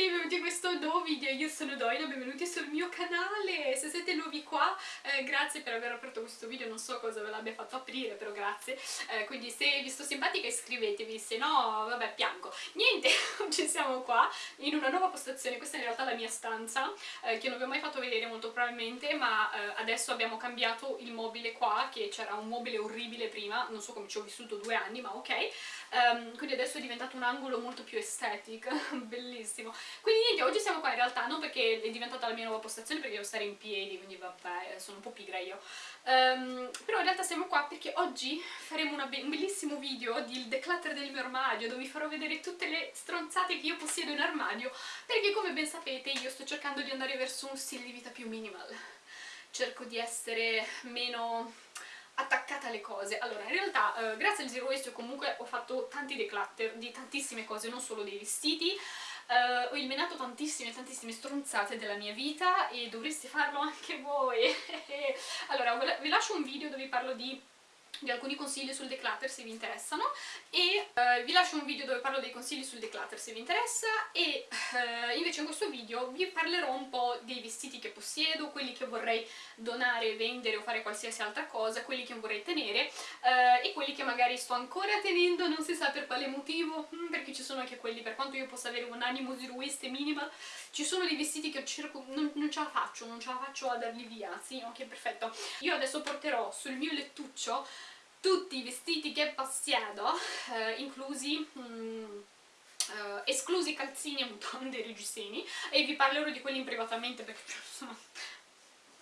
tutti, benvenuti in questo nuovo video, io sono Doina, benvenuti sul mio canale, se siete nuovi qua eh, grazie per aver aperto questo video, non so cosa ve l'abbia fatto aprire però grazie, eh, quindi se vi sto simpatica iscrivetevi, se no vabbè piango. Niente, oggi siamo qua in una nuova postazione, questa è in realtà la mia stanza eh, che non vi ho mai fatto vedere molto probabilmente ma eh, adesso abbiamo cambiato il mobile qua, che c'era un mobile orribile prima, non so come ci ho vissuto due anni ma ok, um, quindi adesso è diventato un angolo molto più estetic, bellissimo. Quindi niente, oggi siamo qua in realtà non perché è diventata la mia nuova postazione perché devo stare in piedi, quindi vabbè, sono un po' pigra io. Um, però in realtà siamo qua perché oggi faremo be un bellissimo video del declutter del mio armadio dove vi farò vedere tutte le stronzate che io possiedo in armadio perché come ben sapete io sto cercando di andare verso un stile di vita più minimal. Cerco di essere meno attaccata alle cose. Allora, in realtà, eh, grazie al Zero Waste comunque ho fatto tanti declutter di tantissime cose, non solo dei vestiti, eh, ho eliminato tantissime, tantissime stronzate della mia vita e dovreste farlo anche voi. allora, vi lascio un video dove parlo di di alcuni consigli sul declutter se vi interessano. E uh, vi lascio un video dove parlo dei consigli sul declutter se vi interessa. E uh, invece in questo video vi parlerò un po' dei vestiti che possiedo, quelli che vorrei donare, vendere o fare qualsiasi altra cosa, quelli che vorrei tenere uh, e quelli che magari sto ancora tenendo, non si sa per quale motivo, mm, perché ci sono anche quelli, per quanto io possa avere un animo zero waste minimal, ci sono dei vestiti che cerco, non, non ce la faccio, non ce la faccio a darli via, sì, ok, perfetto. Io adesso porterò sul mio lettuccio tutti i vestiti che possiedo, eh, inclusi... Mm, Uh, esclusi calzini e mutande e reggiseni e vi parlerò di quelli privatamente perché insomma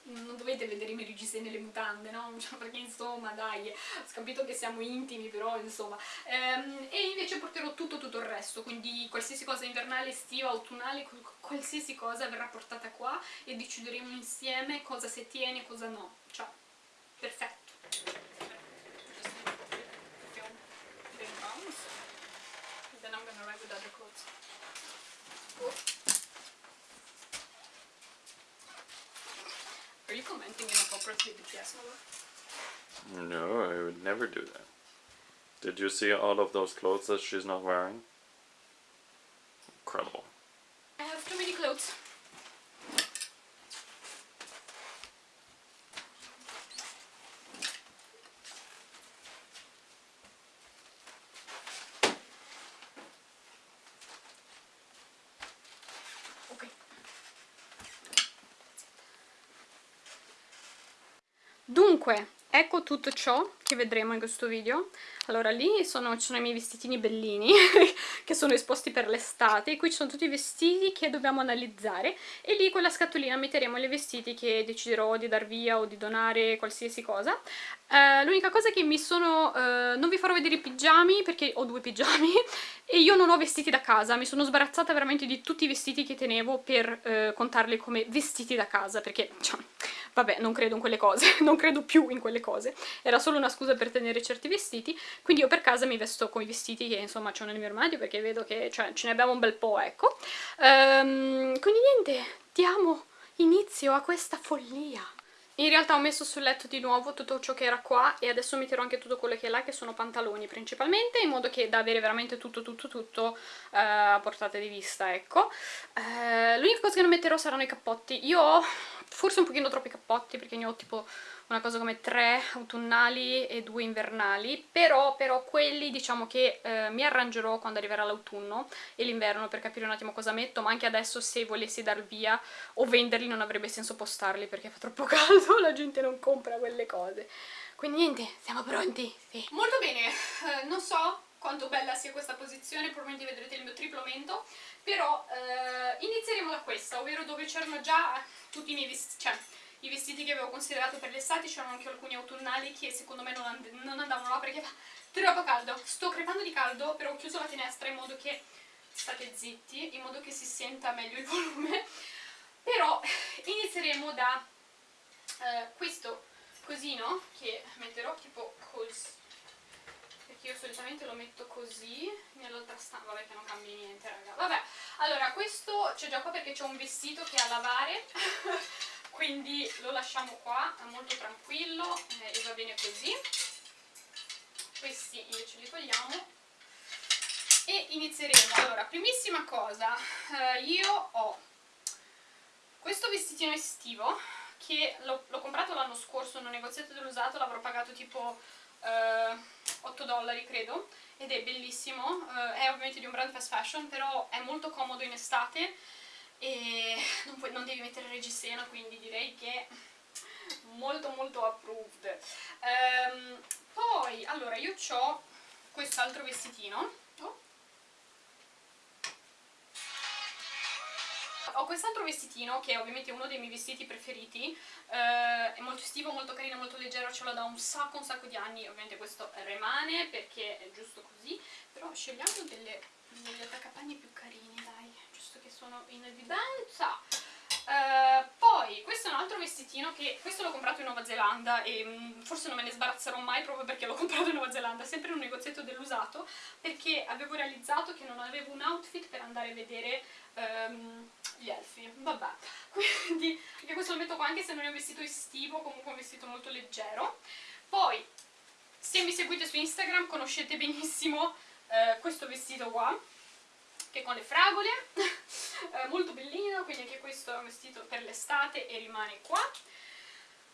non dovete vedere i miei reggiseni e le mutande, no? Cioè, perché insomma dai, ho capito che siamo intimi però insomma. Um, e invece porterò tutto tutto il resto quindi qualsiasi cosa invernale, estiva, autunnale qualsiasi cosa verrà portata qua e decideremo insieme cosa si tiene e cosa no. Cioè, perfetto Are you commenting inappropriately BTS No, I would never do that. Did you see all of those clothes that she's not wearing? Incredible. I have too many clothes. Ecco tutto ciò che vedremo in questo video. Allora, lì sono, ci sono i miei vestitini bellini, che sono esposti per l'estate, qui ci sono tutti i vestiti che dobbiamo analizzare, e lì con la scatolina metteremo i vestiti che deciderò di dar via o di donare, qualsiasi cosa. Uh, L'unica cosa che mi sono... Uh, non vi farò vedere i pigiami, perché ho due pigiami, e io non ho vestiti da casa, mi sono sbarazzata veramente di tutti i vestiti che tenevo per uh, contarli come vestiti da casa, perché... Cioè, vabbè, non credo in quelle cose, non credo più in quelle cose, era solo una scusa per tenere certi vestiti, quindi io per casa mi vesto con i vestiti che insomma ho nel mio armadio perché vedo che cioè, ce ne abbiamo un bel po', ecco. Um, quindi niente, diamo inizio a questa follia. In realtà ho messo sul letto di nuovo tutto ciò che era qua e adesso metterò anche tutto quello che è là, che sono pantaloni principalmente, in modo che da avere veramente tutto tutto tutto uh, a portata di vista, ecco. Uh, L'unica cosa che non metterò saranno i cappotti. Io ho forse un pochino troppi cappotti perché ne ho tipo una cosa come tre autunnali e due invernali, però, però quelli diciamo che eh, mi arrangerò quando arriverà l'autunno e l'inverno per capire un attimo cosa metto, ma anche adesso se volessi dar via o venderli non avrebbe senso postarli perché fa troppo caldo, la gente non compra quelle cose. Quindi niente, siamo pronti? Sì. Molto bene, eh, non so quanto bella sia questa posizione, probabilmente vedrete il mio triplo mento, però eh, inizieremo da questa, ovvero dove c'erano già tutti i miei vestiti, cioè i vestiti che avevo considerato per l'estate, c'erano anche alcuni autunnali che secondo me non, and non andavano là perché fa troppo caldo. Sto crepando di caldo, però ho chiuso la finestra in modo che state zitti, in modo che si senta meglio il volume. Però inizieremo da eh, questo cosino che metterò tipo così perché io solitamente lo metto così nell'altra stanza, vabbè che non cambia niente raga, vabbè, allora questo c'è già qua perché c'è un vestito che è a lavare quindi lo lasciamo qua, è molto tranquillo eh, e va bene così. Questi invece li togliamo. E inizieremo. Allora, primissima cosa, eh, io ho questo vestitino estivo che l'ho comprato l'anno scorso in un negozietto dell'usato, l'avrò pagato tipo eh, 8 dollari credo ed è bellissimo, eh, è ovviamente di un brand fast fashion però è molto comodo in estate e non, puoi, non devi mettere reggiseno quindi direi che molto molto approved. Um, poi allora io ho quest'altro vestitino. Oh. ho quest'altro vestitino che è ovviamente uno dei miei vestiti preferiti. Eh, è molto estivo, molto carino, molto leggero ce l'ho da un sacco un sacco di anni. Ovviamente questo rimane perché è giusto così però scegliamo delle, degli attaccapanni più carini dai giusto che sono in evidenza. Uh, poi questo è un altro vestitino che questo l'ho comprato in Nuova Zelanda e um, forse non me ne sbarazzerò mai proprio perché l'ho comprato in Nuova Zelanda, sempre in un negozietto dell'usato perché avevo realizzato che non avevo un outfit per andare a vedere um, gli elfi, vabbè. Quindi anche questo lo metto qua anche se non è un vestito estivo, comunque un vestito molto leggero. Poi se mi seguite su Instagram conoscete benissimo uh, questo vestito qua che con le fragole, eh, molto bellino, quindi anche questo è un vestito per l'estate e rimane qua.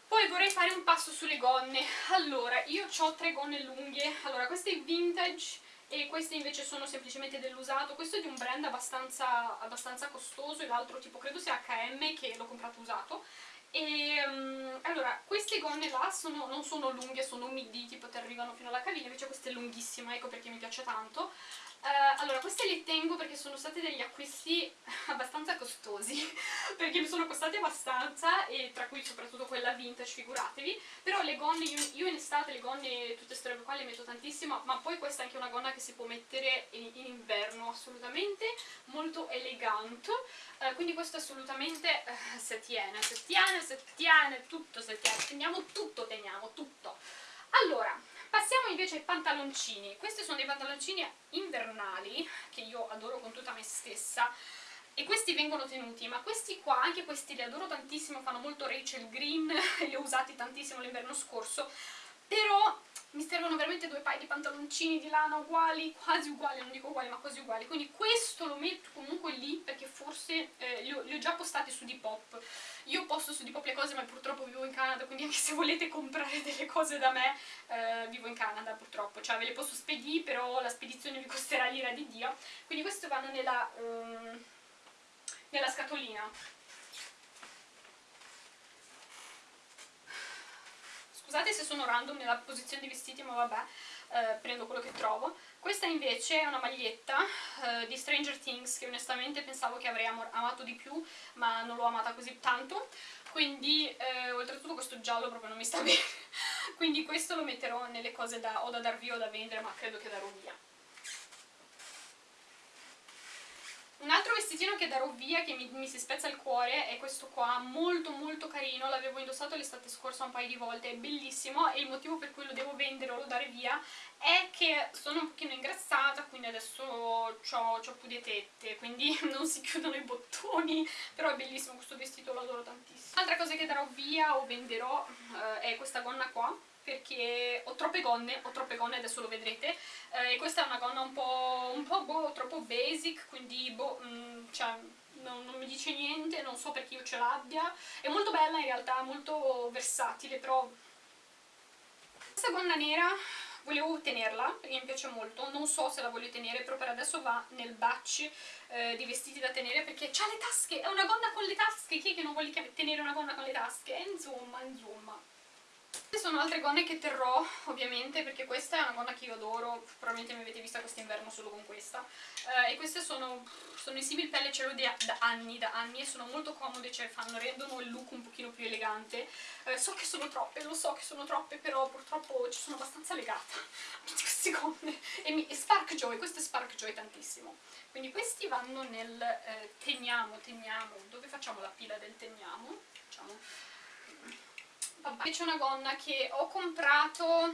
Poi vorrei fare un passo sulle gonne, allora io ho tre gonne lunghe, allora queste vintage e queste invece sono semplicemente dell'usato, questo è di un brand abbastanza, abbastanza costoso e l'altro tipo credo sia H&M che l'ho comprato usato. E um, allora queste gonne là sono, non sono lunghe, sono midi, tipo ti arrivano fino alla caviglia, invece questa è lunghissima, ecco perché mi piace tanto Uh, allora, queste le tengo perché sono stati degli acquisti abbastanza costosi, perché mi sono costati abbastanza, e tra cui soprattutto quella vintage, figuratevi, però le gonne, io, io in estate le gonne, tutte queste robe qua le metto tantissimo, ma poi questa è anche una gonna che si può mettere in, in inverno, assolutamente, molto elegante, uh, quindi questo assolutamente uh, se tiene, se tiene, se tiene, tutto se tiene, teniamo tutto, teniamo tutto. Allora, Passiamo invece ai pantaloncini. Questi sono dei pantaloncini invernali, che io adoro con tutta me stessa, e questi vengono tenuti, ma questi qua, anche questi li adoro tantissimo, fanno molto Rachel Green, li ho usati tantissimo l'inverno scorso, però mi servono veramente due paio di pantaloncini di lana uguali, quasi uguali, non dico uguali ma quasi uguali, quindi questo lo metto comunque lì perché forse eh, li, ho, li, ho, già postati su Depop. Io posto su Depop le cose ma purtroppo vivo in Canada, quindi anche se volete comprare delle cose da me, eh, vivo in Canada purtroppo, cioè ve le posso spedire però la spedizione vi costerà l'ira di Dio, quindi queste vanno nella, um, nella scatolina Scusate se sono random nella posizione dei vestiti, ma vabbè, eh, prendo quello che trovo. Questa invece è una maglietta eh, di Stranger Things che onestamente pensavo che avrei amato di più, ma non l'ho amata così tanto. Quindi, eh, oltretutto questo giallo proprio non mi sta bene. Quindi questo lo metterò nelle cose da, o da dar via o da vendere, ma credo che darò via. Un altro vestitino che darò via, che mi, mi, si spezza il cuore, è questo qua, molto molto carino, l'avevo indossato l'estate scorsa un paio di volte, è bellissimo e il motivo per cui lo devo vendere o lo dare via è che sono un pochino ingrassata, quindi adesso ho, ho più di tette, quindi non si chiudono i bottoni, però è bellissimo questo vestito, lo adoro tantissimo. Altra cosa che darò via o venderò eh, è questa gonna qua, perché ho troppe gonne, ho troppe gonne, adesso lo vedrete, eh, questa è una gonna un po', un po boh, troppo basic, quindi boh, mh, mm, cioè, non, non, mi dice niente, non so perché io ce l'abbia, è molto bella in realtà, molto versatile, però... Questa gonna nera volevo tenerla perché mi piace molto, non so se la voglio tenere, però per adesso va nel batch eh, di vestiti da tenere perché ha le tasche, è una gonna con le tasche, chi è che non vuole tenere una gonna con le tasche? Insomma, insomma. Queste sono altre gonne che terrò ovviamente perché questa è una gonna che io adoro, probabilmente mi avete vista quest'inverno solo con questa. Uh, e queste sono, sono in pelle, ce l'ho da anni, da anni e sono molto comode, cioè fanno, rendono il look un pochino più elegante. Uh, so che sono troppe, lo so che sono troppe però purtroppo ci sono abbastanza legata a queste gonne. E, mi, e Spark Joy, questo è Spark Joy tantissimo. Quindi questi vanno nel eh, teniamo, teniamo, dove facciamo la pila del teniamo? Facciamo Vabbè, c'è una gonna che ho comprato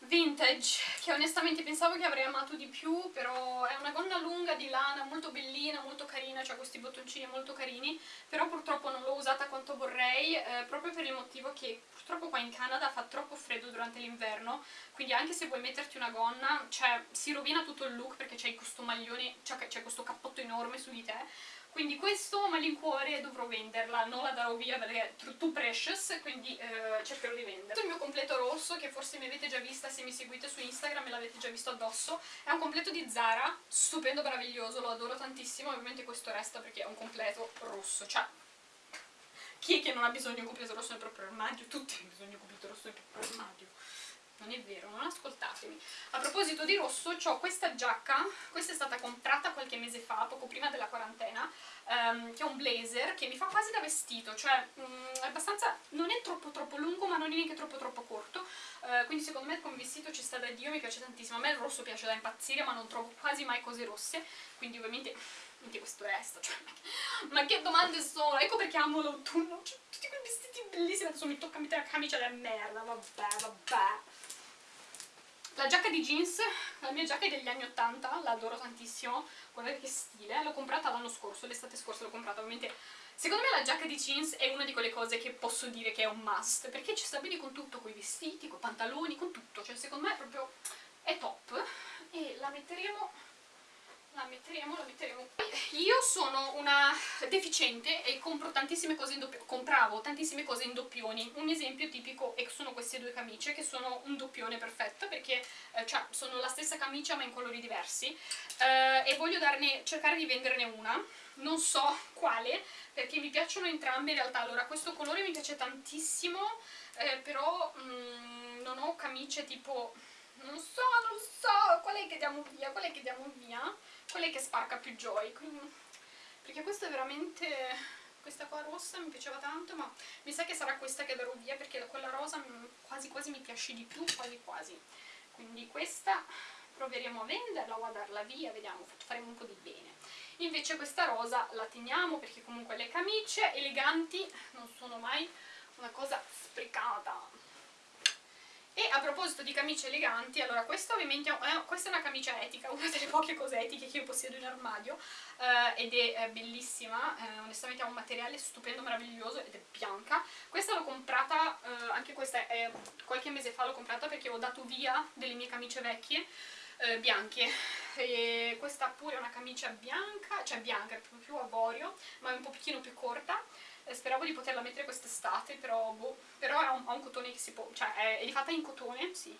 vintage che onestamente pensavo che avrei amato di più però è una gonna lunga di lana molto bellina, molto carina c'ha questi bottoncini molto carini però purtroppo non l'ho usata quanto vorrei eh, proprio per il motivo che purtroppo qua in Canada fa troppo freddo durante l'inverno quindi anche se vuoi metterti una gonna cioè si rovina tutto il look perché c'hai questo maglione c'è questo cappotto enorme su di te quindi questo malincuore dovrò venderla, non la darò via perché è too precious, quindi eh, cercherò di venderla. Questo è il mio completo rosso, che forse mi avete già vista se mi seguite su Instagram e l'avete già visto addosso. È un completo di Zara, stupendo, meraviglioso, lo adoro tantissimo, ovviamente questo resta perché è un completo rosso, cioè... Chi è che non ha bisogno di un completo rosso nel proprio armadio? Tutti hanno bisogno di un completo rosso nel proprio armadio non è vero, non ascoltatemi. A proposito di rosso, ho questa giacca, questa è stata comprata qualche mese fa, poco prima della quarantena, um, che è un blazer che mi fa quasi da vestito, cioè um, è abbastanza, non è troppo troppo lungo ma non è neanche troppo troppo corto, uh, quindi secondo me come vestito ci sta da Dio, mi piace tantissimo, a me il rosso piace da impazzire ma non trovo quasi mai cose rosse, quindi ovviamente anche questo resta, cioè, ma che domande sono? Ecco perché amo l'autunno, cioè, tutti quei vestiti bellissimi, adesso mi tocca mettere la camicia da merda, vabbè, vabbè. La giacca di jeans, la mia giacca è degli anni 80, la adoro tantissimo, guardate che stile, l'ho comprata l'anno scorso, l'estate scorsa l'ho comprata, ovviamente. Secondo me la giacca di jeans è una di quelle cose che posso dire che è un must, perché ci sta bene con tutto, con i vestiti, con i pantaloni, con tutto, cioè secondo me è proprio, è top, e la metteremo la metteremo, la metteremo. Io sono una deficiente e compro tantissime cose in doppioni compravo tantissime cose in doppioni. Un esempio tipico sono queste due camicie che sono un doppione perfetto perché eh, cioè, sono la stessa camicia ma in colori diversi. Eh, e voglio darne, cercare di venderne una. Non so quale perché mi piacciono entrambe in realtà. Allora questo colore mi piace tantissimo eh, però mm, non ho camicie tipo non so, non so, qual è che diamo via, qual è che diamo via quella che sparca più joy quindi, perché questa è veramente questa qua rossa mi piaceva tanto ma mi sa che sarà questa che darò via perché quella rosa quasi quasi mi piace di più quasi quasi. Quindi questa proveremo a venderla o a darla via vediamo, faremo un po' di bene. Invece questa rosa la teniamo perché comunque le camicie eleganti non sono mai una cosa sprecata e a proposito di camicie eleganti, allora questa ovviamente è, questa è una camicia etica, una delle poche cose etiche che io possiedo in armadio eh, ed è, è bellissima, eh, onestamente ha un materiale stupendo, meraviglioso ed è bianca. Questa l'ho comprata, eh, anche questa è qualche mese fa l'ho comprata perché ho dato via delle mie camicie vecchie eh, bianche e questa pure è una camicia bianca, cioè bianca, è più avorio, ma è un pochino più corta eh, speravo di poterla mettere quest'estate, però, boh, però ha, un, ha un, cotone che si può, cioè è, è fatta in cotone, sì,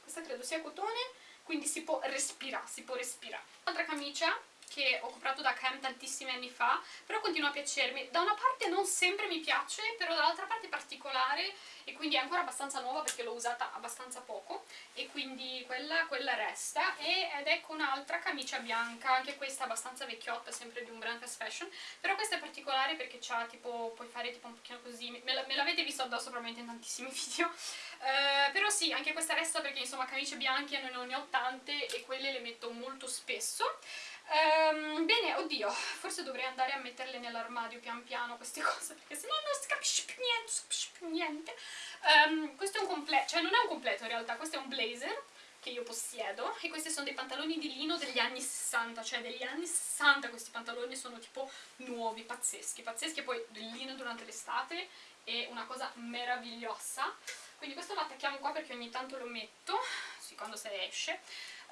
questa credo sia cotone, quindi si può respirare, si può respirare. Un'altra camicia che ho comprato da Cam tantissimi anni fa, però continua a piacermi. Da una parte non sempre mi piace, però dall'altra parte è particolare e quindi è ancora abbastanza nuova perché l'ho usata abbastanza poco e quindi quella, quella resta e, ed ecco un'altra camicia bianca, anche questa abbastanza vecchiotta, sempre di un brand fast fashion, però questa è particolare perché c'ha tipo, puoi fare tipo un pochino così, me, l'avete visto addosso probabilmente in tantissimi video, uh, però sì, anche questa resta perché insomma camicie bianche non ne ho tante e quelle le metto molto spesso. Um, bene, oddio, forse dovrei andare a metterle nell'armadio pian piano queste cose, perché sennò non si capisce più niente, si capisce più niente. Um, questo è un completo, cioè non è un completo in realtà, questo è un blazer che io possiedo e questi sono dei pantaloni di lino degli anni 60, cioè degli anni 60 questi pantaloni sono tipo nuovi, pazzeschi, pazzeschi, poi del lino durante l'estate è una cosa meravigliosa. Quindi questo lo attacchiamo qua perché ogni tanto lo metto, sì, quando se esce.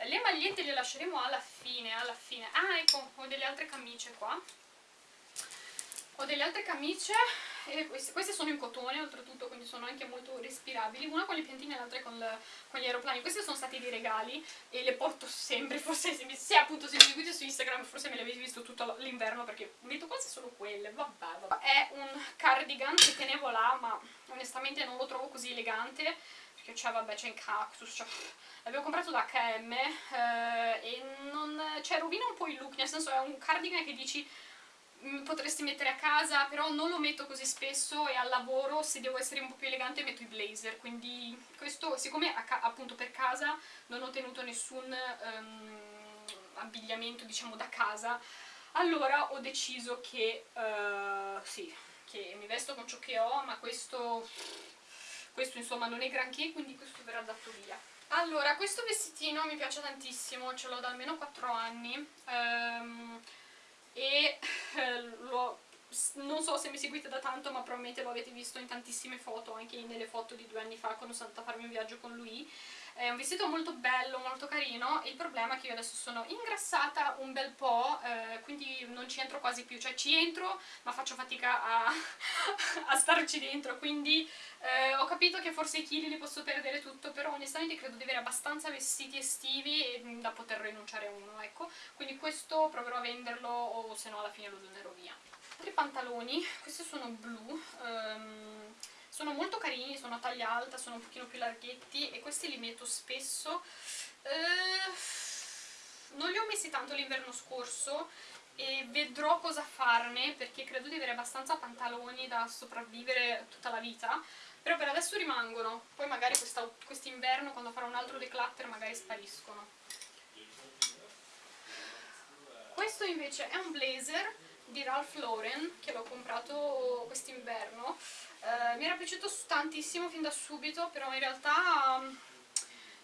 Le magliette le lasceremo alla fine, alla fine. Ah, ecco, ho delle altre camicie qua. Ho delle altre camicie, e queste, queste, sono in cotone oltretutto, quindi sono anche molto respirabili. Una con le piantine e l'altra con, con, gli aeroplani. Questi sono stati dei regali e le porto sempre, forse se, se appunto se mi seguite su Instagram forse me le avete visto tutto l'inverno perché metto quasi solo quelle, vabbè, vabbè. È un cardigan che tenevo là, ma onestamente non lo trovo così elegante che c'è, vabbè, c'è in cactus, l'avevo comprato da H&M eh, e non, cioè, rovina un po' il look, nel senso è un cardigan che dici mm, potresti mettere a casa, però non lo metto così spesso e al lavoro se devo essere un po' più elegante metto i blazer, quindi questo, siccome appunto per casa non ho tenuto nessun um, abbigliamento diciamo da casa, allora ho deciso che, uh, sì, che mi vesto con ciò che ho, ma questo questo insomma non è granché quindi questo verrà dato via. Allora, questo vestitino mi piace tantissimo, ce l'ho da almeno 4 anni ehm, e eh, lo, non so se mi seguite da tanto ma probabilmente lo avete visto in tantissime foto, anche nelle foto di due anni fa quando sono andata a farmi un viaggio con lui è un vestito molto bello, molto carino. Il problema è che io adesso sono ingrassata un bel po' eh, quindi non ci entro quasi più. Cioè ci entro ma faccio fatica a, a starci dentro. Quindi eh, ho capito che forse i chili li posso perdere tutto però onestamente credo di avere abbastanza vestiti estivi mm, da poter rinunciare a uno ecco. Quindi questo proverò a venderlo o se no alla fine lo donerò via. Altri pantaloni, questi sono blu um, sono molto carini, sono a taglia alta, sono un pochino più larghetti e questi li metto spesso. Eh, non li ho messi tanto l'inverno scorso e vedrò cosa farne perché credo di avere abbastanza pantaloni da sopravvivere tutta la vita però per adesso rimangono, poi magari quest'inverno quando farò un altro declutter magari spariscono. Questo invece è un blazer di Ralph Lauren che l'ho comprato quest'inverno. Eh, mi era piaciuto tantissimo fin da subito, però in realtà um,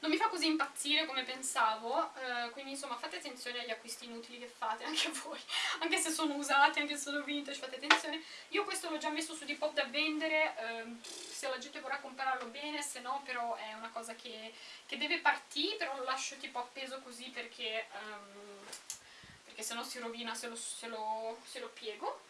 non mi fa così impazzire come pensavo, eh, quindi insomma fate attenzione agli acquisti inutili che fate, anche voi, anche se sono usati, anche se sono vintage, fate attenzione. Io questo l'ho già messo su Depop da vendere, eh, se la gente vorrà comprarlo bene, se no però è una cosa che, che deve partire, però lo lascio tipo appeso così perché, um, perché se no si rovina se lo, se lo, se lo piego.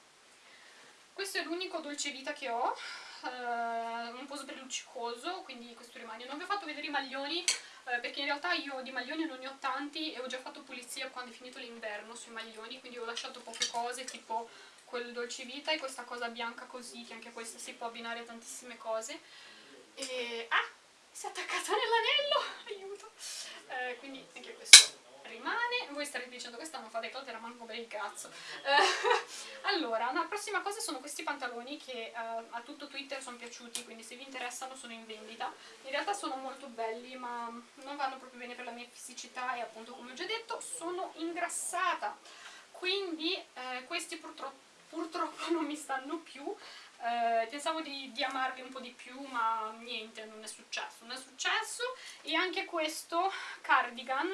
Questo è l'unico dolce vita che ho uh, un po' sbrilluccicoso quindi questo rimane. Non vi ho fatto vedere i maglioni uh, perché in realtà io di maglioni non ne ho tanti e ho già fatto pulizia quando è finito l'inverno sui maglioni quindi ho lasciato poche cose tipo quel dolce vita e questa cosa bianca così che anche questa si può abbinare a tantissime cose. E ah si è attaccata nell'anello aiuto. Uh, quindi anche questo rimane. Voi starete dicendo questa non fa declutter manco per il cazzo. Eh, allora una prossima cosa sono questi pantaloni che eh, a tutto Twitter sono piaciuti quindi se vi interessano sono in vendita. In realtà sono molto belli ma non vanno proprio bene per la mia fisicità e appunto come ho già detto sono ingrassata. Quindi eh, questi purtroppo, purtroppo non mi stanno più. Eh, pensavo di, di, amarli un po' di più ma niente, non è successo, non è successo. E anche questo cardigan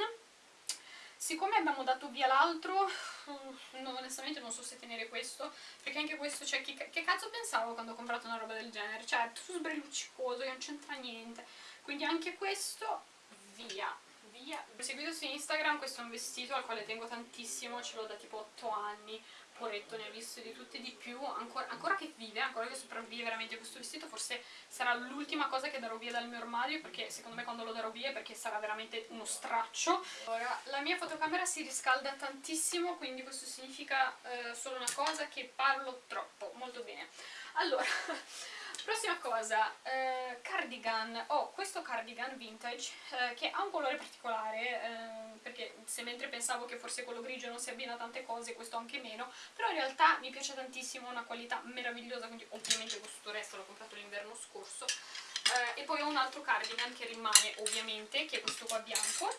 siccome abbiamo dato via l'altro no, onestamente non so se tenere questo perché anche questo, cioè che, che, cazzo pensavo quando ho comprato una roba del genere? Cioè tutto sbrilluccicoso, non c'entra niente. Quindi anche questo via via seguito su Instagram questo è un vestito al quale tengo tantissimo ce l'ho da tipo 8 anni poretto ne ha visto di tutte e di più ancora, ancora, che vive, ancora che sopravvive veramente questo vestito forse sarà l'ultima cosa che darò via dal mio armadio perché secondo me quando lo darò via è perché sarà veramente uno straccio. Ora la mia fotocamera si riscalda tantissimo quindi questo significa eh, solo una cosa che parlo troppo. Molto bene. Allora Prossima cosa, eh, cardigan, ho oh, questo cardigan vintage eh, che ha un colore particolare eh, perché se mentre pensavo che forse quello grigio non si abbina a tante cose questo anche meno però in realtà mi piace tantissimo, una qualità meravigliosa quindi ovviamente questo resto l'ho comprato l'inverno scorso. Eh, e poi ho un altro cardigan che rimane ovviamente che è questo qua bianco.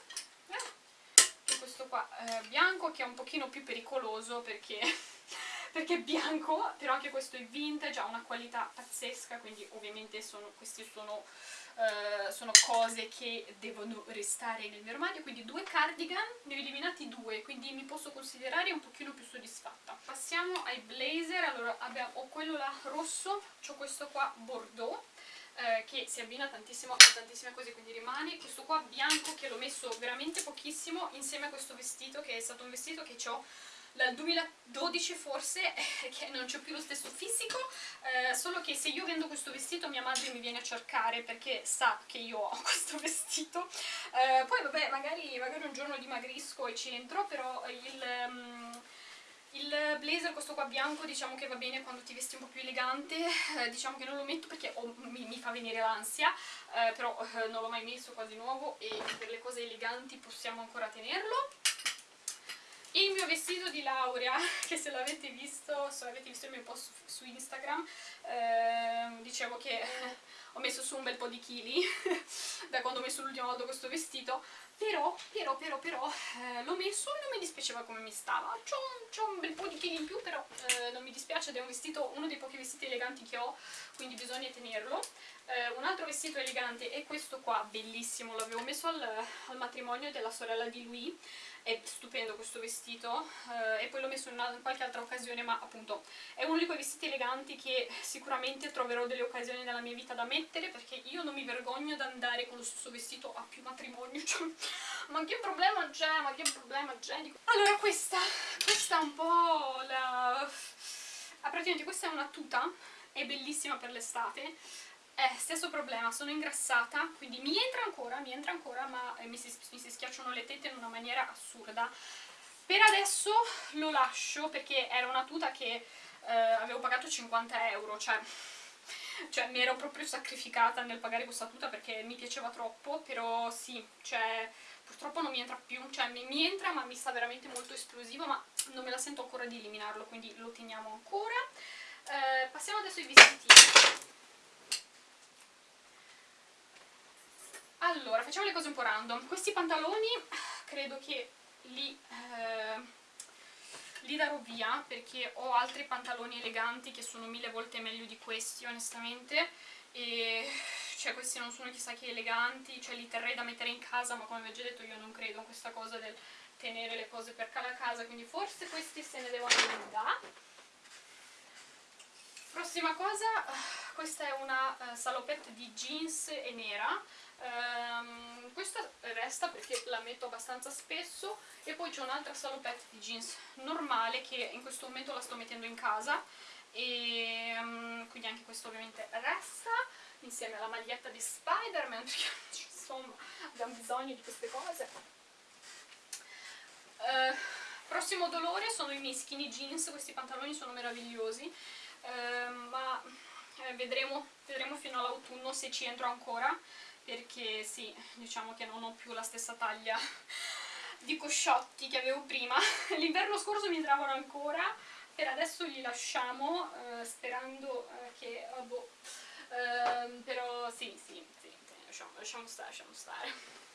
Questo qua eh, bianco che è un pochino più pericoloso perché perché è bianco, però anche questo è vintage, ha una qualità pazzesca, quindi ovviamente sono, queste sono, uh, sono, cose che devono restare nel mio armadio, quindi due cardigan, ne ho eliminati due, quindi mi posso considerare un pochino più soddisfatta. Passiamo ai blazer, allora abbiamo, ho quello là rosso, ho questo qua bordeaux, eh, che si abbina tantissimo a tantissime cose quindi rimane. Questo qua bianco che l'ho messo veramente pochissimo insieme a questo vestito che è stato un vestito che ho dal 2012 forse che non c'è più lo stesso fisico eh, solo che se io vendo questo vestito mia madre mi viene a cercare perché sa che io ho questo vestito. Eh, poi vabbè magari, magari, un giorno dimagrisco e ci entro però il... Um, il blazer, questo qua bianco, diciamo che va bene quando ti vesti un po' più elegante, eh, diciamo che non lo metto perché oh, mi, mi, fa venire l'ansia, eh, però eh, non l'ho mai messo quasi nuovo e per le cose eleganti possiamo ancora tenerlo il mio vestito di laurea, che se l'avete visto, se avete visto il mio post su Instagram, eh, dicevo che ho messo su un bel po' di chili da quando ho messo l'ultima volta questo vestito, però, però, però, però, eh, l'ho messo e non mi dispiaceva come mi stava. C'ho un, un bel po' di chili in più, però eh, non mi dispiace ed è un vestito, uno dei pochi vestiti eleganti che ho, quindi bisogna tenerlo. Eh, un altro vestito elegante è questo qua, bellissimo, l'avevo messo al, al matrimonio della sorella di lui, è stupendo questo vestito eh, e poi l'ho messo in, una, in, qualche altra occasione ma appunto è uno di quei vestiti eleganti che sicuramente troverò delle occasioni nella mia vita da mettere perché io non mi vergogno ad andare con lo stesso vestito a più matrimonio cioè, ma che problema c'è, ma che problema c'è? Allora questa, questa è un po' la... Ah, praticamente questa è una tuta è bellissima per l'estate eh, stesso problema, sono ingrassata, quindi mi entra ancora, mi entra ancora, ma eh, mi, si, mi si schiacciano le tette in una maniera assurda. Per adesso lo lascio perché era una tuta che eh, avevo pagato 50 euro, cioè, cioè mi ero proprio sacrificata nel pagare questa tuta perché mi piaceva troppo, però sì, cioè purtroppo non mi entra più, cioè mi, mi, entra ma mi sta veramente molto esplosivo, ma non me la sento ancora di eliminarlo, quindi lo teniamo ancora. Eh, passiamo adesso ai vestiti. Allora, facciamo le cose un po' random. Questi pantaloni credo che li, eh, li darò via perché ho altri pantaloni eleganti che sono mille volte meglio di questi, onestamente. E cioè questi non sono chissà che eleganti, cioè li terrei da mettere in casa, ma come vi ho già detto io non credo in questa cosa del tenere le cose per la casa, quindi forse questi se ne devono andare. Prossima cosa, questa è una uh, salopette di jeans e nera, Um, questa resta perché la metto abbastanza spesso e poi c'è un'altra salopette di jeans normale che in questo momento la sto mettendo in casa. E um, quindi anche questo ovviamente resta insieme alla maglietta di Spider-Man perché insomma abbiamo bisogno di queste cose. Uh, prossimo dolore sono i miei skinny jeans questi pantaloni sono meravigliosi. Uh, ma eh, vedremo, vedremo fino all'autunno se ci entro ancora perché sì, diciamo che non ho più la stessa taglia di cosciotti che avevo prima. L'inverno scorso mi entravano ancora per adesso li lasciamo eh, sperando eh, che boh, eh, però sì, sì, sì, sì lasciamo, lasciamo stare, lasciamo stare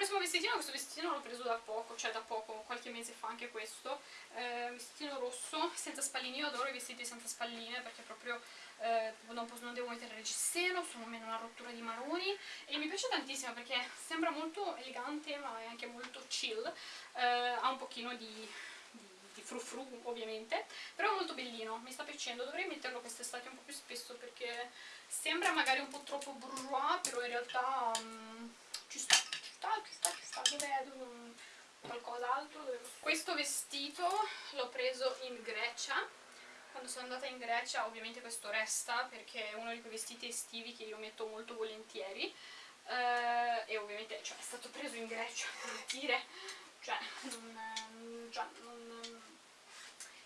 prossimo vestitino, questo vestitino l'ho preso da poco, cioè da poco, qualche mese fa anche questo, eh, vestitino rosso, senza spalline, io adoro i vestiti senza spalline perché proprio eh, non, posso, non, devo mettere reggiseno, sono meno una rottura di maroni e mi piace tantissimo perché sembra molto elegante ma è anche molto chill, eh, ha un pochino di, di, di ovviamente, però è molto bellino, mi sta piacendo, dovrei metterlo quest'estate un po' più spesso perché sembra magari un po' troppo bourgeois, però in realtà um, ci sta, sta, ci sta, ci sta, dove, dove, qualcos'altro. Questo vestito l'ho preso in Grecia. Quando sono andata in Grecia ovviamente questo resta perché è uno di quei vestiti estivi che io metto molto volentieri. Uh, e ovviamente cioè, è stato preso in Grecia per dire. Cioè, non, cioè non,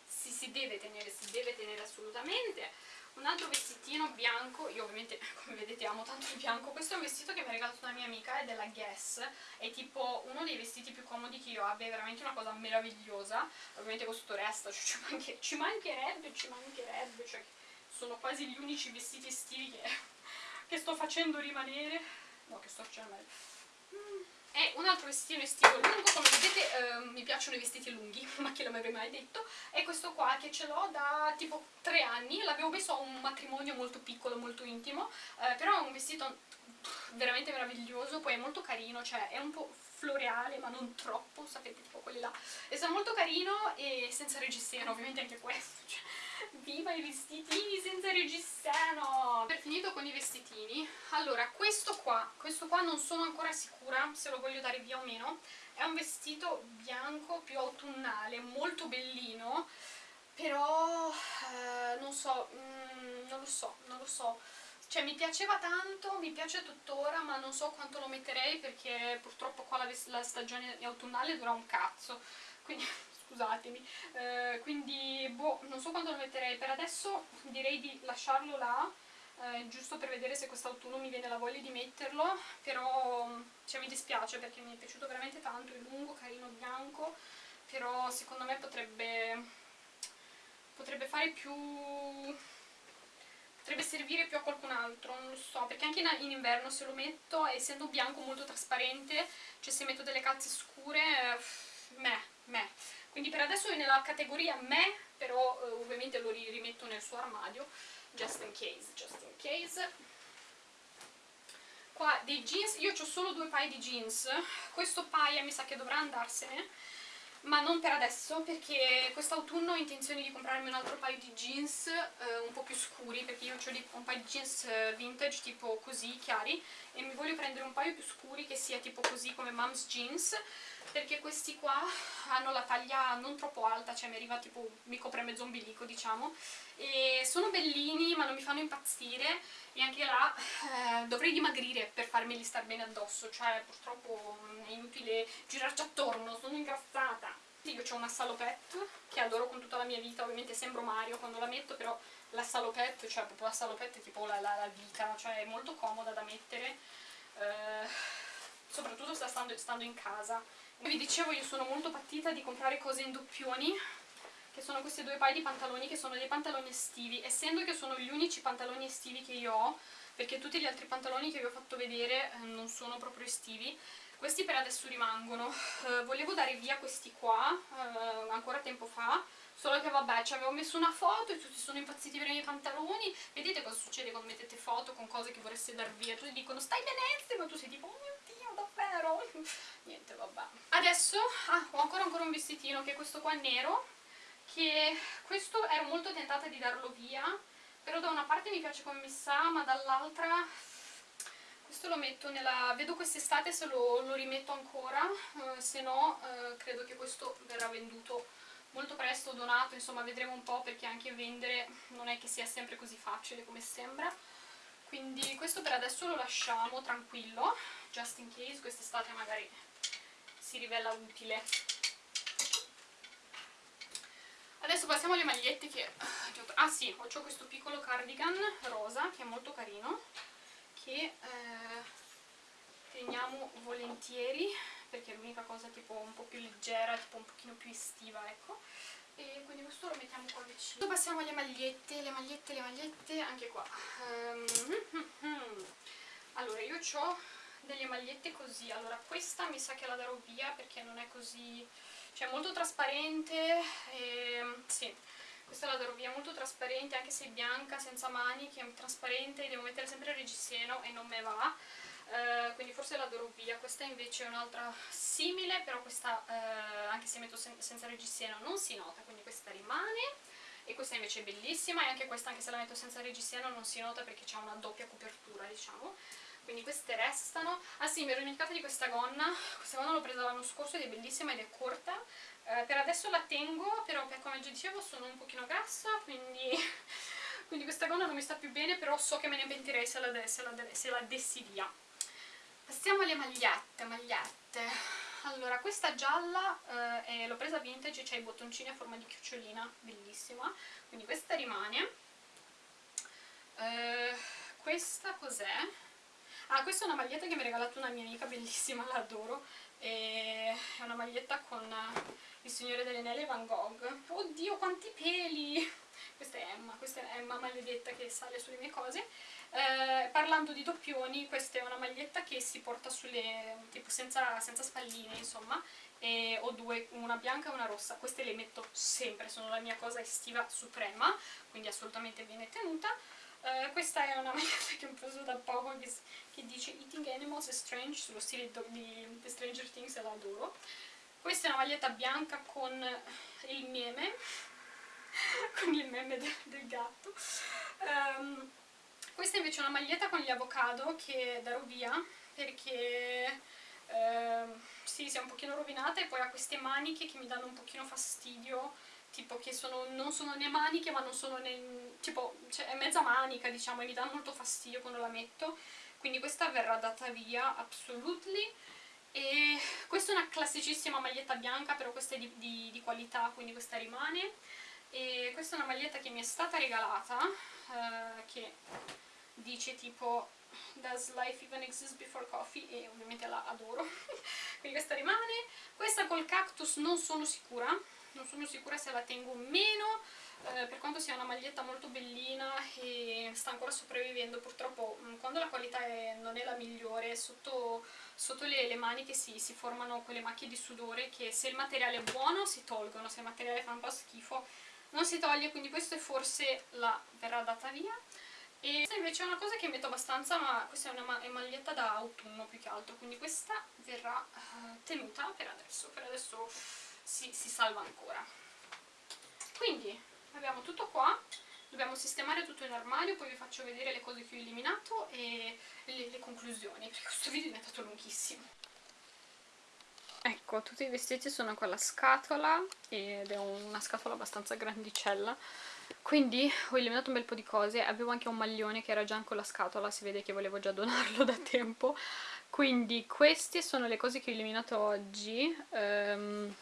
si, si deve tenere, si deve tenere assolutamente un altro vestitino bianco, io ovviamente come vedete amo tanto il bianco, questo è un vestito che mi ha regalato una mia amica, è della Guess, è tipo uno dei vestiti più comodi che io abbia, è veramente una cosa meravigliosa, ovviamente questo resta, cioè ci, manche, ci mancherebbe, ci mancherebbe, cioè sono quasi gli unici vestiti estivi che, che sto facendo rimanere, no che sto facendo rimanere, è un altro vestitino estivo lungo, come vedete eh, mi piacciono i vestiti lunghi, ma chi l'avrei mai detto, è questo qua che ce l'ho da tipo tre anni, l'avevo messo a un matrimonio molto piccolo, molto intimo, eh, però è un vestito veramente meraviglioso, poi è molto carino, cioè è un po' floreale ma non troppo, sapete tipo quelli là, sono molto carino e senza reggiseno, ovviamente anche questo, cioè Viva i vestitini senza reggiseno! Per finito con i vestitini, allora questo qua, questo qua non sono ancora sicura se lo voglio dare via o meno, è un vestito bianco più autunnale, molto bellino, però eh, non so, mm, non lo so, non lo so, cioè mi piaceva tanto, mi piace tuttora, ma non so quanto lo metterei perché purtroppo qua la, la stagione autunnale dura un cazzo, quindi scusatemi eh, quindi boh, non so quando lo metterei per adesso direi di lasciarlo là eh, giusto per vedere se quest'autunno mi viene la voglia di metterlo, però cioè, mi dispiace perché mi è piaciuto veramente tanto, è lungo, carino, bianco, però secondo me potrebbe, potrebbe fare più potrebbe servire più a qualcun altro, non lo so, perché anche in, in, inverno se lo metto, essendo bianco molto trasparente, cioè se metto delle calze scure, eh, me, me. Quindi per adesso è nella categoria me, però eh, ovviamente lo rimetto nel suo armadio, just in case, just in case. Qua dei jeans, io ho solo due paia di jeans, questo paia mi sa che dovrà andarsene, ma non per adesso perché quest'autunno ho intenzione di comprarmi un altro paio di jeans eh, un po' più scuri perché io ho un paio di jeans eh, vintage tipo così chiari e mi voglio prendere un paio più scuri che sia tipo così come mom's jeans perché questi qua hanno la taglia non troppo alta, cioè mi arriva tipo, mi copre mezzo ombilico diciamo e sono bellini ma non mi fanno impazzire e anche là eh, dovrei dimagrire per farmeli star bene addosso, cioè purtroppo è inutile girarci attorno, sono ingrassata. Io ho una salopette che adoro con tutta la mia vita, ovviamente sembro Mario quando la metto, però la salopette, cioè proprio la salopette è tipo la, la, la vita, cioè è molto comoda da mettere, eh, soprattutto stando, stando in casa. Vi dicevo io sono molto partita di comprare cose in doppioni che sono questi due paio di pantaloni che sono dei pantaloni estivi. Essendo che sono gli unici pantaloni estivi che io ho perché tutti gli altri pantaloni che vi ho fatto vedere eh, non sono proprio estivi questi per adesso rimangono. Uh, volevo dare via questi qua uh, ancora tempo fa solo che vabbè ci avevo messo una foto e tutti sono impazziti per i miei pantaloni. Vedete cosa succede quando mettete foto con cose che vorreste dar via? Tutti dicono stai benissimo! Ma tu sei tipo oh mio dio davvero? Niente vabbè. Adesso ah, ho ancora ancora un vestitino che è questo qua nero che questo ero molto tentata di darlo via però da una parte mi piace come mi sa ma dall'altra questo lo metto nella... vedo quest'estate se lo, lo, rimetto ancora eh, se no eh, credo che questo verrà venduto molto presto, donato, insomma vedremo un po' perché anche vendere non è che sia sempre così facile come sembra. Quindi questo per adesso lo lasciamo tranquillo just in case quest'estate magari si rivela utile. Adesso passiamo alle magliette che... Ah sì, ho questo piccolo cardigan rosa che è molto carino che eh, teniamo volentieri perché è l'unica cosa tipo un po' più leggera, tipo un pochino più estiva, ecco e quindi questo lo mettiamo qua vicino. Adesso passiamo alle magliette, le magliette, le magliette, anche qua. Um, allora, io ho delle magliette così, allora questa mi sa che la darò via perché non è così cioè molto trasparente e, sì questa la darò via molto trasparente anche se è bianca senza maniche è trasparente devo mettere sempre il reggiseno e non me va. Uh, quindi forse la darò via questa invece è un'altra simile però questa uh, anche se metto sen senza reggiseno non si nota quindi questa rimane. E questa invece è bellissima e anche questa anche se la metto senza reggiseno non si nota perché ha una doppia copertura diciamo. Quindi queste restano. Ah sì mi ero dimenticata di questa gonna. Questa gonna l'ho presa l'anno scorso ed è bellissima ed è corta eh, per adesso la tengo però come già dicevo sono un pochino grassa quindi, quindi questa gonna non mi sta più bene però so che me ne pentirei se la, se la, se la dessi via passiamo alle magliette magliette allora, questa gialla eh, l'ho presa vintage, c'è i bottoncini a forma di chiocciolina, bellissima, quindi questa rimane. Eh, questa cos'è? Ah, questa è una maglietta che mi ha regalato una mia amica, bellissima, l'adoro. È una maglietta con il Signore delle Nelle Van Gogh. Oddio, quanti peli! Questa è Emma, questa è Emma maledetta che sale sulle mie cose. Eh, parlando di doppioni, questa è una maglietta che si porta sulle, tipo senza, senza spalline, insomma, e ho due, una bianca e una rossa. Queste le metto sempre, sono la mia cosa estiva suprema, quindi assolutamente viene tenuta. Uh, questa è una maglietta che ho preso da poco che, che, dice Eating Animals is Strange sullo stile di Stranger Things e la adoro. Questa è una maglietta bianca con il meme con il meme del, del gatto. Um, questa invece è una maglietta con gli avocado che darò via perché uh, sì, si è un pochino rovinata e poi ha queste maniche che mi danno un pochino fastidio tipo che sono, non sono né maniche ma non sono né, tipo, cioè è mezza manica diciamo e mi dà molto fastidio quando la metto quindi questa verrà data via absolutely e questa è una classicissima maglietta bianca però questa è di, di, di qualità quindi questa rimane e questa è una maglietta che mi è stata regalata eh, che dice tipo Does life even exist before coffee? E ovviamente la adoro. Quindi questa rimane. Questa col cactus non sono sicura. Non sono sicura se la tengo o meno. Eh, per quanto sia una maglietta molto bellina e sta ancora sopravvivendo purtroppo mm, quando la qualità è, non è la migliore sotto, sotto le, le, maniche si, si, formano quelle macchie di sudore che se il materiale è buono si tolgono se il materiale fa un po' schifo non si toglie quindi questa è forse la verrà data via e questa invece è una cosa che metto abbastanza ma questa è una ma maglietta da autunno più che altro quindi questa verrà uh, tenuta per adesso per adesso si, si salva ancora. Quindi abbiamo tutto qua dobbiamo sistemare tutto in armadio poi vi faccio vedere le cose che ho eliminato e le, le conclusioni perché questo video è diventato lunghissimo. Ecco tutti i vestiti sono con la scatola ed è una scatola abbastanza grandicella. Quindi ho eliminato un bel po' di cose. Avevo anche un maglione che era già con la scatola si vede che volevo già donarlo da tempo. Quindi queste sono le cose che ho eliminato oggi. Um,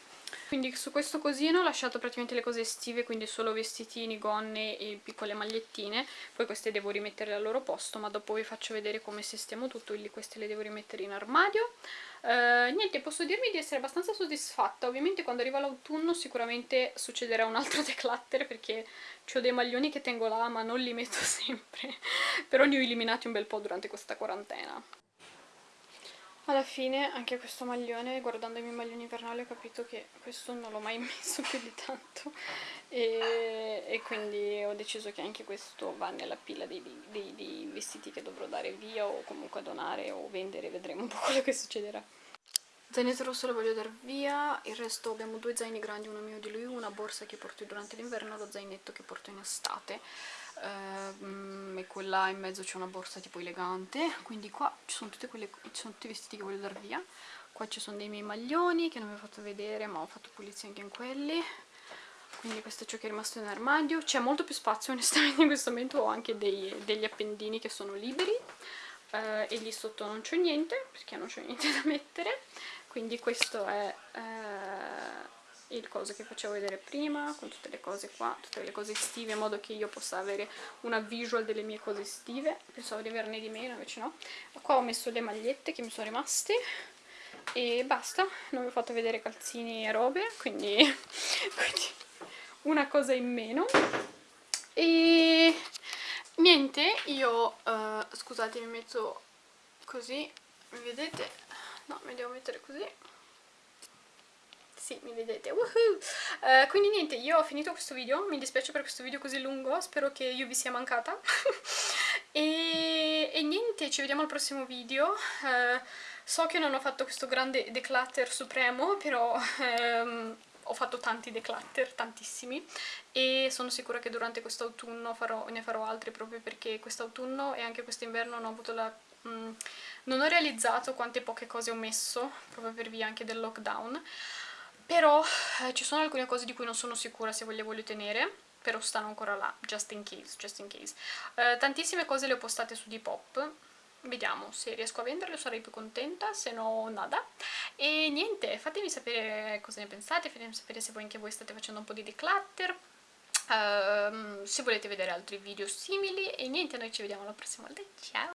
quindi su questo cosino ho lasciato praticamente le cose estive quindi solo vestitini, gonne e piccole magliettine. Poi queste devo rimettere al loro posto ma dopo vi faccio vedere come sistemo tutto quindi queste le devo rimettere in armadio. Uh, niente posso dirmi di essere abbastanza soddisfatta. Ovviamente quando arriva l'autunno sicuramente succederà un altro declutter perché ho dei maglioni che tengo là ma non li metto sempre. Però ne ho eliminati un bel po' durante questa quarantena alla fine anche questo maglione, guardando i miei maglioni invernali ho capito che questo non l'ho mai messo più di tanto e, e, quindi ho deciso che anche questo va nella pila dei, dei, dei vestiti che dovrò dare via o comunque donare o vendere, vedremo un po' quello che succederà. Zainetto rosso lo voglio dar via, il resto abbiamo due zaini grandi, uno mio di lui, una borsa che porto durante l'inverno e lo zainetto che porto in estate ehm, e quella in mezzo c'è una borsa tipo elegante quindi qua ci sono, quelle, ci sono tutti i vestiti che voglio dar via. Qua ci sono dei miei maglioni che non vi ho fatto vedere ma ho fatto pulizia anche in quelli. Quindi questo è ciò che è rimasto in armadio. C'è molto più spazio onestamente in questo momento. Ho anche dei, degli appendini che sono liberi. Eh, e lì sotto non c'è niente perché non c'è niente da mettere. Quindi questo è eh, il coso che facevo vedere prima con tutte le cose qua, tutte le cose estive in modo che io possa avere una visual delle mie cose estive. Pensavo di averne di meno invece no. Qua ho messo le magliette che mi sono rimaste e basta, non vi ho fatto vedere calzini e robe quindi, quindi una cosa in meno. E niente io uh, scusate mi metto così vedete? no mi devo mettere così sì, mi vedete, uh, quindi niente, io ho finito questo video, mi dispiace per questo video così lungo, spero che io vi sia mancata. E, e, niente, ci vediamo al prossimo video, uh, so che non ho fatto questo grande declutter supremo, però... Um, ho fatto tanti declutter, tantissimi e sono sicura che durante quest'autunno ne farò altri proprio perché quest'autunno e anche quest'inverno ho avuto la... Mm, non ho realizzato quante poche cose ho messo proprio per via anche del lockdown però eh, ci sono alcune cose di cui non sono sicura se le voglio tenere però stanno ancora là, just in case, just in case. Eh, tantissime cose le ho postate su Depop, vediamo se riesco a venderle sarei più contenta, se no nada. E niente, fatemi sapere cosa ne pensate, fatemi sapere se voi anche voi state facendo un po' di declutter, uh, se volete vedere altri video simili e niente, noi ci vediamo la prossima volta, ciao!